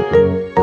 Música